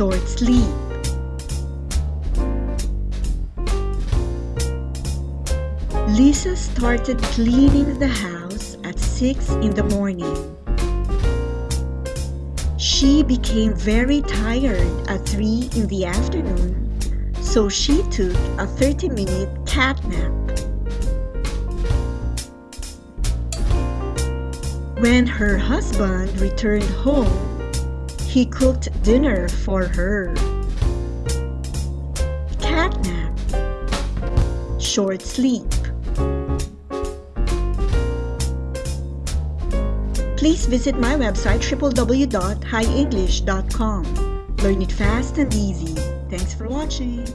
short sleep. Lisa started cleaning the house at 6 in the morning. She became very tired at 3 in the afternoon, so she took a 30-minute cat nap. When her husband returned home, he cooked dinner for her. Cat nap. Short sleep. Please visit my website www.highenglish.com. Learn it fast and easy. Thanks for watching.